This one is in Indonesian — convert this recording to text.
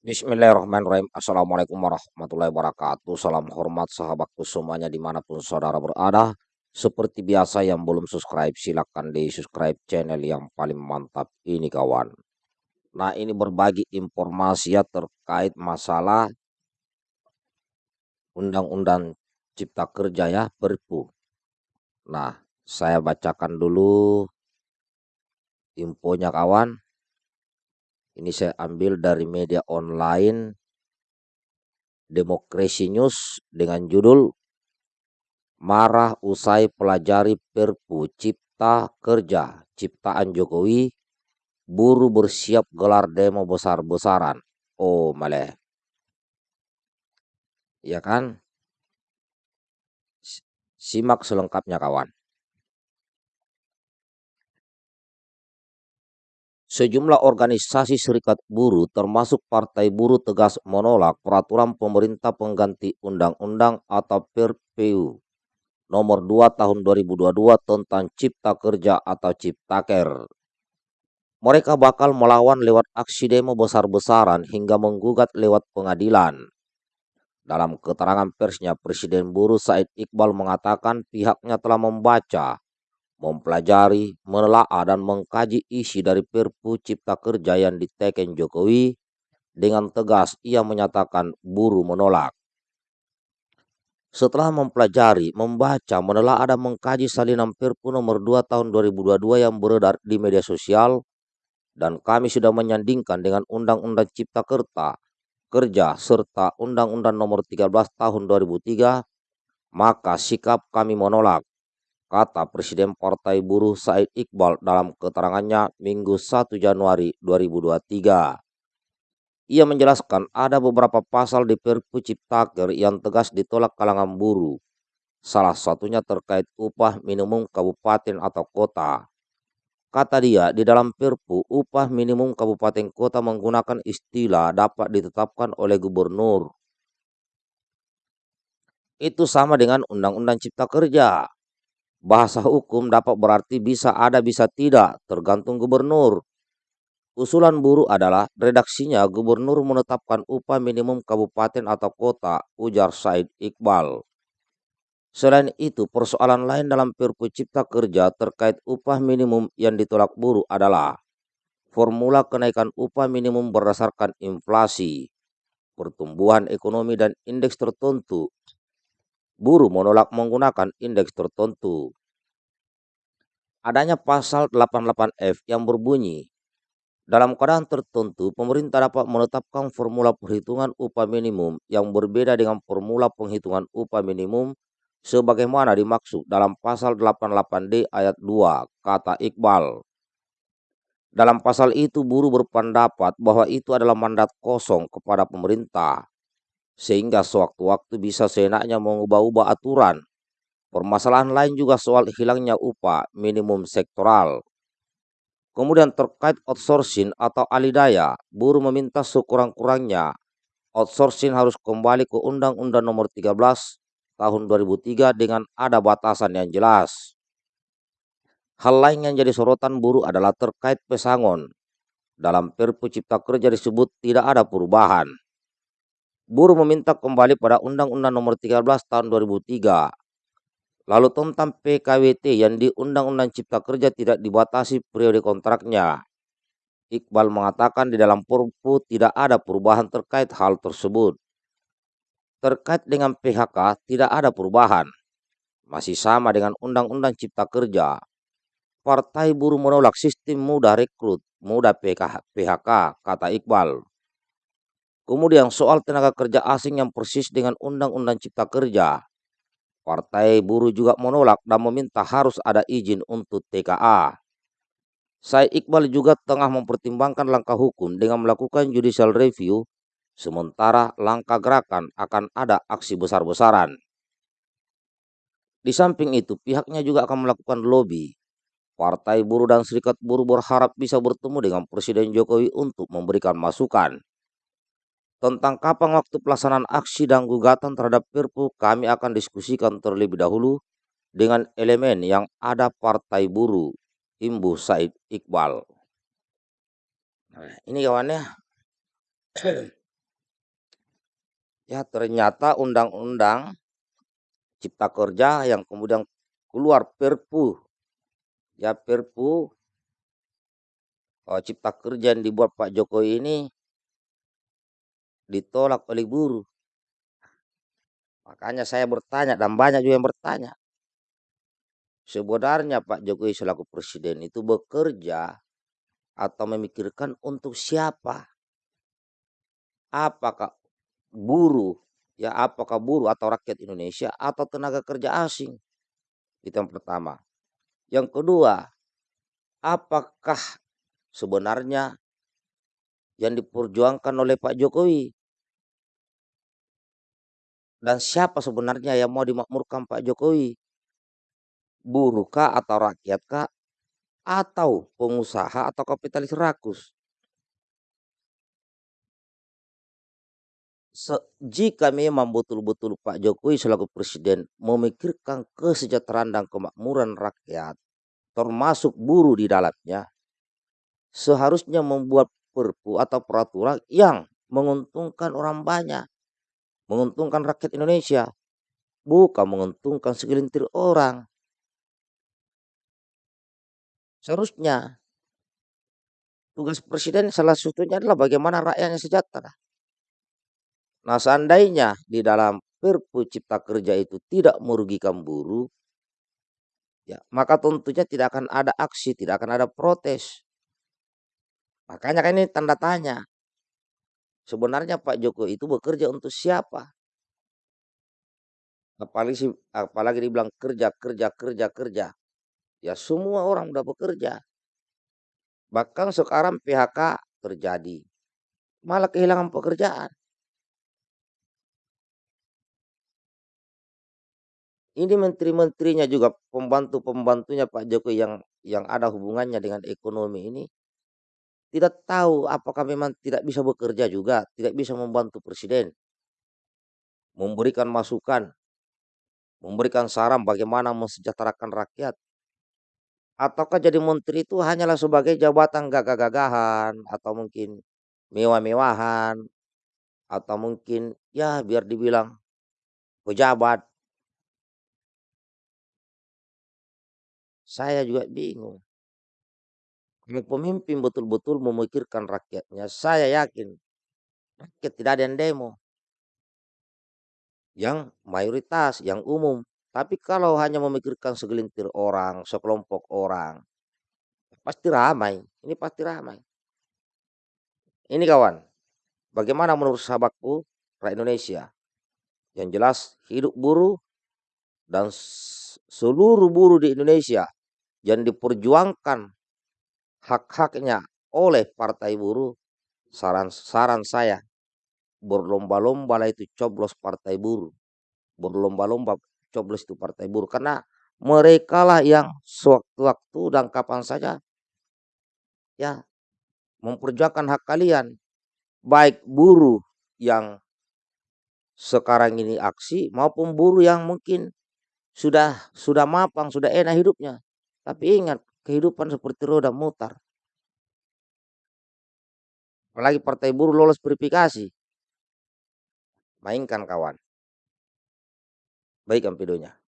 Bismillahirrahmanirrahim. Assalamualaikum warahmatullahi wabarakatuh. Salam hormat sahabatku semuanya di mana pun saudara berada. Seperti biasa yang belum subscribe silahkan di subscribe channel yang paling mantap ini kawan. Nah ini berbagi informasi ya terkait masalah Undang-Undang Cipta Kerja ya Perpu. Nah saya bacakan dulu infonya kawan. Ini saya ambil dari media online Demokrasi News dengan judul Marah usai pelajari Perpu Cipta Kerja ciptaan Jokowi buru bersiap gelar demo besar-besaran. Oh, maleh. Ya kan? Simak selengkapnya kawan. Sejumlah organisasi serikat buruh termasuk Partai Buruh tegas menolak peraturan pemerintah pengganti undang-undang atau PRPU nomor 2 tahun 2022 tentang cipta kerja atau ciptaker. Mereka bakal melawan lewat aksi demo besar-besaran hingga menggugat lewat pengadilan. Dalam keterangan persnya, Presiden Buruh Said Iqbal mengatakan pihaknya telah membaca mempelajari, menelaah dan mengkaji isi dari Perpu Cipta Kerja yang diteken Jokowi, dengan tegas ia menyatakan buruh menolak. Setelah mempelajari, membaca, menelaah dan mengkaji salinan Perpu nomor 2 tahun 2022 yang beredar di media sosial, dan kami sudah menyandingkan dengan Undang-Undang Cipta Kerta, Kerja serta Undang-Undang nomor 13 tahun 2003, maka sikap kami menolak kata Presiden Partai Buruh Said Iqbal dalam keterangannya Minggu 1 Januari 2023. Ia menjelaskan ada beberapa pasal di Perpu Ciptaker yang tegas ditolak kalangan buruh. Salah satunya terkait upah minimum kabupaten atau kota. Kata dia, di dalam Perpu, upah minimum kabupaten kota menggunakan istilah dapat ditetapkan oleh gubernur. Itu sama dengan Undang-Undang Cipta Kerja. Bahasa hukum dapat berarti bisa ada bisa tidak, tergantung gubernur. Usulan buruh adalah redaksinya gubernur menetapkan upah minimum kabupaten atau kota, ujar Said Iqbal. Selain itu, persoalan lain dalam Perpu Cipta Kerja terkait upah minimum yang ditolak buruh adalah formula kenaikan upah minimum berdasarkan inflasi, pertumbuhan ekonomi dan indeks tertentu buruh menolak menggunakan indeks tertentu. Adanya pasal 88F yang berbunyi, dalam keadaan tertentu, pemerintah dapat menetapkan formula perhitungan upah minimum yang berbeda dengan formula penghitungan upah minimum sebagaimana dimaksud dalam pasal 88D ayat 2, kata Iqbal. Dalam pasal itu, buruh berpendapat bahwa itu adalah mandat kosong kepada pemerintah sehingga sewaktu-waktu bisa seenaknya mengubah-ubah aturan. Permasalahan lain juga soal hilangnya upah minimum sektoral. Kemudian terkait outsourcing atau alidaya, buruh meminta sekurang-kurangnya outsourcing harus kembali ke Undang-Undang Nomor 13 tahun 2003 dengan ada batasan yang jelas. Hal lain yang jadi sorotan buruh adalah terkait pesangon. Dalam Perpu Cipta Kerja disebut tidak ada perubahan buruh meminta kembali pada Undang-Undang Nomor 13 Tahun 2003. Lalu tentang PKWT yang di Undang-Undang Cipta Kerja tidak dibatasi periode kontraknya. Iqbal mengatakan di dalam Perpu tidak ada perubahan terkait hal tersebut. Terkait dengan PHK tidak ada perubahan. Masih sama dengan Undang-Undang Cipta Kerja. Partai buruh menolak sistem mudah rekrut, mudah PHK, kata Iqbal. Kemudian soal tenaga kerja asing yang persis dengan Undang-Undang Cipta Kerja. Partai buruh juga menolak dan meminta harus ada izin untuk TKA. Saya Iqbal juga tengah mempertimbangkan langkah hukum dengan melakukan judicial review, sementara langkah gerakan akan ada aksi besar-besaran. Di samping itu, pihaknya juga akan melakukan lobby. Partai buruh dan serikat buruh berharap bisa bertemu dengan Presiden Jokowi untuk memberikan masukan. Tentang kapan waktu pelaksanaan aksi dan gugatan terhadap Perpu, kami akan diskusikan terlebih dahulu dengan elemen yang ada Partai Buruh, Imbu Said Iqbal. Nah, ini kawannya. Ya ternyata undang-undang cipta kerja yang kemudian keluar perpu ya perpu oh, cipta kerja yang dibuat Pak Jokowi ini ditolak oleh buruh. Makanya saya bertanya dan banyak juga yang bertanya. Sebenarnya Pak Jokowi selaku presiden itu bekerja atau memikirkan untuk siapa? Apakah buruh, ya apakah buruh atau rakyat Indonesia atau tenaga kerja asing? Itu yang pertama. Yang kedua, apakah sebenarnya yang diperjuangkan oleh Pak Jokowi dan siapa sebenarnya yang mau dimakmurkan Pak Jokowi? Buruh kah atau rakyat kah? Atau pengusaha atau kapitalis rakus? Se jika memang betul-betul Pak Jokowi selaku presiden memikirkan kesejahteraan dan kemakmuran rakyat, termasuk buruh di dalamnya, seharusnya membuat perpu atau peraturan yang menguntungkan orang banyak menguntungkan rakyat Indonesia, bukan menguntungkan segelintir orang. Seharusnya tugas presiden salah satunya adalah bagaimana rakyatnya sejahtera. Nah, seandainya di dalam Perpu Cipta Kerja itu tidak merugikan buruh, ya maka tentunya tidak akan ada aksi, tidak akan ada protes. Makanya kan ini tanda tanya. Sebenarnya Pak Jokowi itu bekerja untuk siapa? Apalagi, apalagi dibilang kerja, kerja, kerja, kerja. Ya semua orang udah bekerja. Bahkan sekarang PHK terjadi. Malah kehilangan pekerjaan. Ini menteri-menterinya juga pembantu-pembantunya Pak Jokowi yang yang ada hubungannya dengan ekonomi ini tidak tahu apakah memang tidak bisa bekerja juga, tidak bisa membantu presiden. Memberikan masukan, memberikan saran bagaimana mensejahterakan rakyat. Ataukah jadi menteri itu hanyalah sebagai jabatan gagah-gagahan atau mungkin mewah-mewahan atau mungkin ya biar dibilang pejabat. Saya juga bingung. Pemimpin betul-betul memikirkan rakyatnya, saya yakin rakyat tidak ada yang demo. Yang mayoritas, yang umum. Tapi kalau hanya memikirkan segelintir orang, sekelompok orang, pasti ramai. Ini pasti ramai. Ini kawan, bagaimana menurut sahabatku rakyat Indonesia? Yang jelas hidup buruh dan seluruh buruh di Indonesia yang diperjuangkan hak-haknya oleh partai buruh, saran-saran saya berlomba-lomba lah itu coblos partai buruh. Berlomba-lomba coblos itu partai buruh. Karena mereka lah yang sewaktu-waktu dan kapan saja ya memperjuangkan hak kalian. Baik buruh yang sekarang ini aksi maupun buruh yang mungkin sudah sudah mapang, sudah enak hidupnya. Tapi ingat, kehidupan seperti roda mutar. Apalagi partai buruh lolos verifikasi. Mainkan kawan. Baik ampedonya.